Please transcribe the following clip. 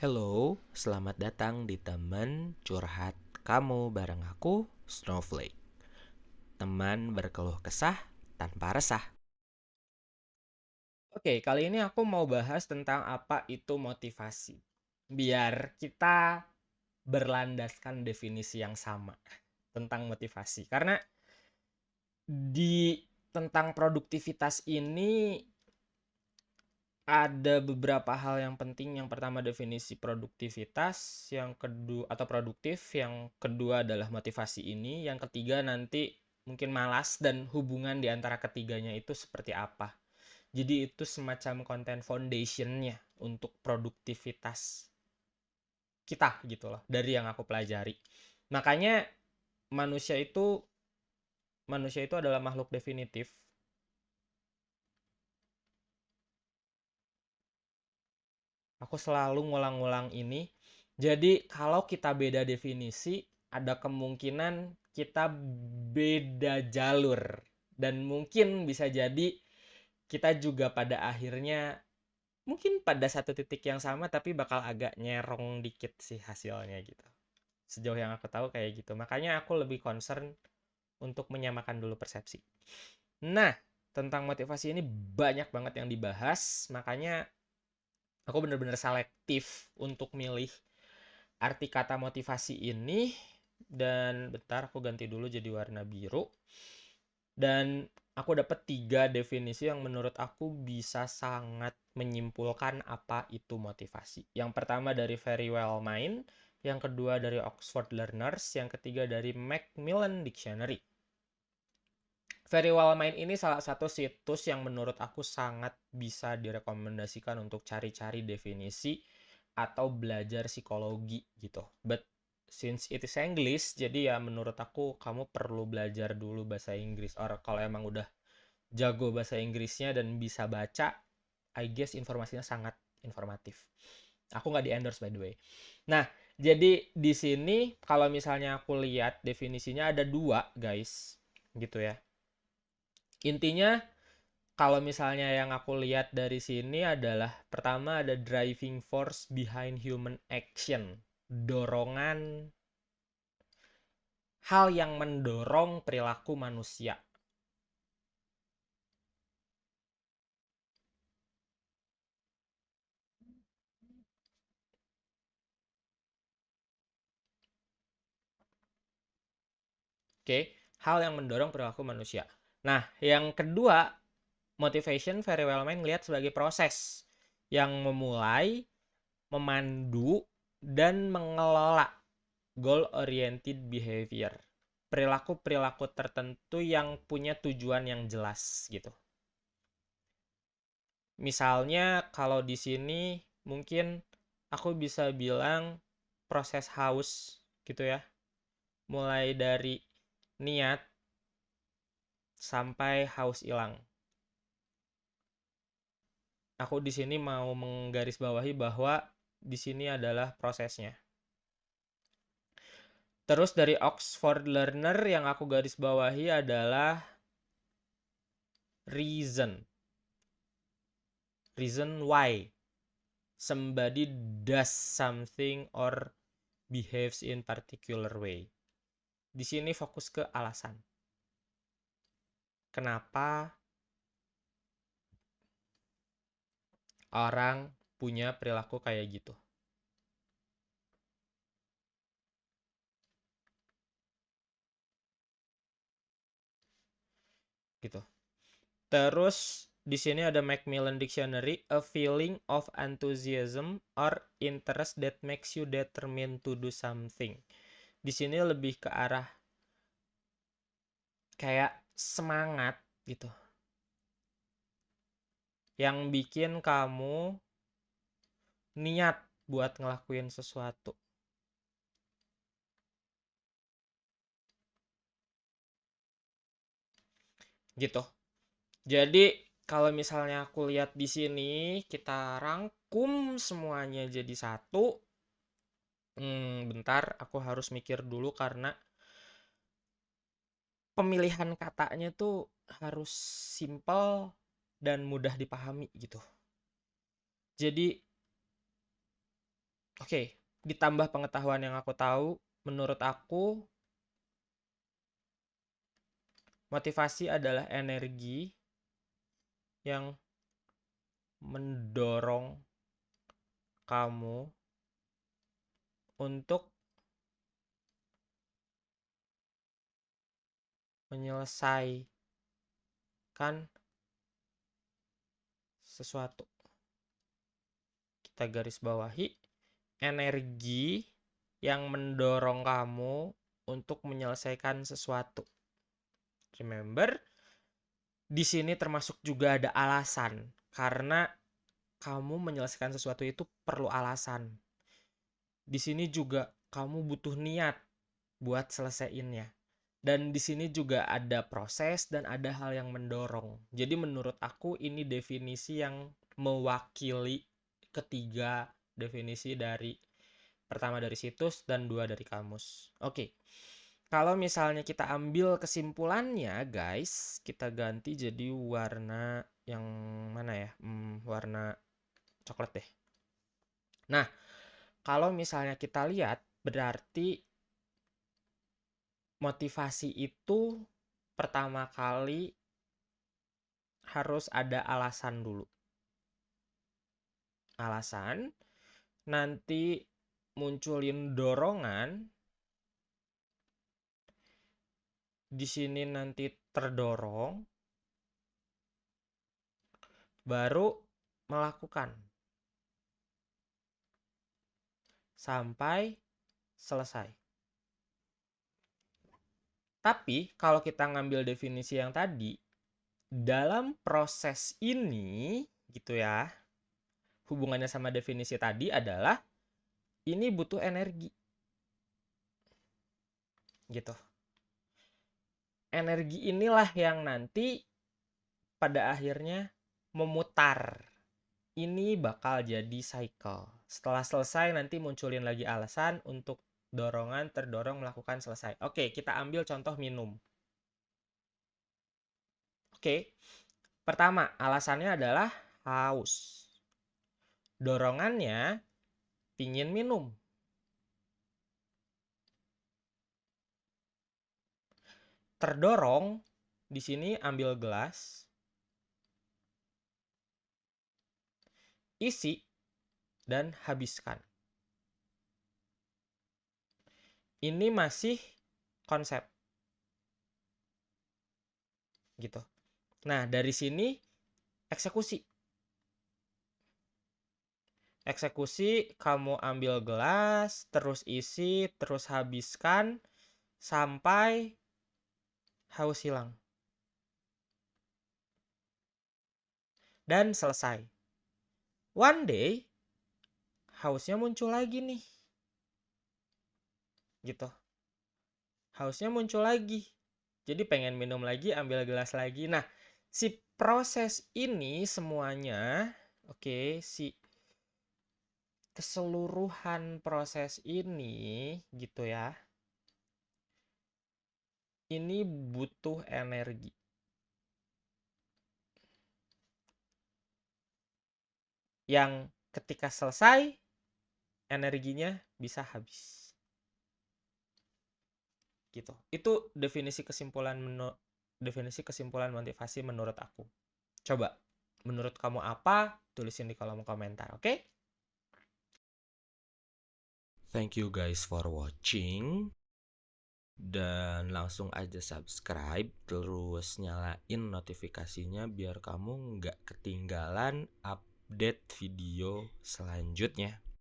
Hello, selamat datang di teman curhat kamu bareng aku, Snowflake. Teman berkeluh kesah tanpa resah. Oke, kali ini aku mau bahas tentang apa itu motivasi. Biar kita berlandaskan definisi yang sama tentang motivasi. Karena di tentang produktivitas ini ada beberapa hal yang penting. Yang pertama definisi produktivitas, yang kedua atau produktif, yang kedua adalah motivasi ini, yang ketiga nanti mungkin malas dan hubungan di antara ketiganya itu seperti apa. Jadi itu semacam konten foundationnya untuk produktivitas kita gitu loh dari yang aku pelajari. Makanya manusia itu manusia itu adalah makhluk definitif Aku selalu ngulang-ngulang ini. Jadi kalau kita beda definisi, ada kemungkinan kita beda jalur. Dan mungkin bisa jadi kita juga pada akhirnya mungkin pada satu titik yang sama tapi bakal agak nyerong dikit sih hasilnya gitu. Sejauh yang aku tahu kayak gitu. Makanya aku lebih concern untuk menyamakan dulu persepsi. Nah, tentang motivasi ini banyak banget yang dibahas, makanya aku bener-bener selektif untuk milih arti kata motivasi ini dan bentar aku ganti dulu jadi warna biru dan aku dapat tiga definisi yang menurut aku bisa sangat menyimpulkan apa itu motivasi. Yang pertama dari Very Well Mind, yang kedua dari Oxford Learners, yang ketiga dari Macmillan Dictionary. Very Well Mind ini salah satu situs yang menurut aku sangat bisa direkomendasikan untuk cari-cari definisi atau belajar psikologi gitu. But since it is English, jadi ya menurut aku kamu perlu belajar dulu bahasa Inggris. Or kalau emang udah jago bahasa Inggrisnya dan bisa baca, I guess informasinya sangat informatif. Aku nggak di endorse by the way. Nah, jadi di sini kalau misalnya aku lihat definisinya ada dua guys, gitu ya intinya kalau misalnya yang aku lihat dari sini adalah pertama ada driving force behind human action dorongan hal yang mendorong perilaku manusia Oke, hal yang mendorong perilaku manusia. Nah, yang kedua, motivation very well mind lihat sebagai proses yang memulai, memandu, dan mengelola goal oriented behavior. Perilaku-perilaku tertentu yang punya tujuan yang jelas gitu. Misalnya kalau di sini mungkin aku bisa bilang proses haus gitu ya. Mulai dari niat sampai haus hilang. Aku di sini mau menggarisbawahi bahwa di sini adalah prosesnya. Terus dari Oxford Learner yang aku garis bawahi adalah reason. Reason why somebody does something or behaves in particular way. Di sini fokus ke alasan kenapa orang punya perilaku kayak gitu. Gitu. Terus di sini ada Macmillan Dictionary, a feeling of enthusiasm or interest that makes you determined to do something. Di sini lebih ke arah kayak semangat gitu. Yang bikin kamu niat buat ngelakuin sesuatu. Gitu. Jadi kalau misalnya aku lihat di sini kita rangkum semuanya jadi satu. Hmm, bentar aku harus mikir dulu karena pemilihan katanya tuh harus simple dan mudah dipahami gitu. Jadi Oke, ditambah pengetahuan yang aku tahu, menurut aku motivasi adalah energi yang mendorong kamu untuk menyelesaikan sesuatu. Kita garis bawahi energi yang mendorong kamu untuk menyelesaikan sesuatu. Remember, di sini termasuk juga ada alasan karena kamu menyelesaikan sesuatu itu perlu alasan. Di sini juga kamu butuh niat buat selesaiinnya. Dan di sini juga ada proses dan ada hal yang mendorong. Jadi menurut aku ini definisi yang mewakili ketiga definisi dari pertama dari situs dan dua dari kamus. Oke. Kalau misalnya kita ambil kesimpulannya, guys, kita ganti jadi warna yang mana ya? Hmm, warna coklat deh. Nah, kalau misalnya kita lihat, berarti motivasi itu pertama kali harus ada alasan dulu. Alasan, nanti munculin dorongan. Di sini nanti terdorong, baru melakukan sampai selesai. Tapi kalau kita ngambil definisi yang tadi, dalam proses ini gitu ya, hubungannya sama definisi tadi adalah ini butuh energi. Gitu. Energi inilah yang nanti pada akhirnya memutar. Ini bakal jadi cycle. Setelah selesai nanti munculin lagi alasan untuk dorongan terdorong melakukan selesai. Oke, kita ambil contoh minum. Oke, pertama alasannya adalah haus. Dorongannya pingin minum. Terdorong di sini ambil gelas, isi dan habiskan. Ini masih konsep. Gitu. Nah, dari sini eksekusi. Eksekusi, kamu ambil gelas, terus isi, terus habiskan, sampai haus hilang. Dan selesai. One day, hausnya muncul lagi nih gitu. Hausnya muncul lagi. Jadi pengen minum lagi ambil gelas lagi. Nah si proses ini semuanya oke okay, si keseluruhan proses ini gitu ya ini butuh energi. Yang ketika selesai energinya bisa habis gitu. Itu definisi kesimpulan menu definisi kesimpulan motivasi menurut aku. Coba menurut kamu apa? Tulisin di kolom komentar oke? Okay? thank you guys for watching. Dan langsung aja subscribe terus nyalain notifikasinya biar kamu nggak ketinggalan update video selanjutnya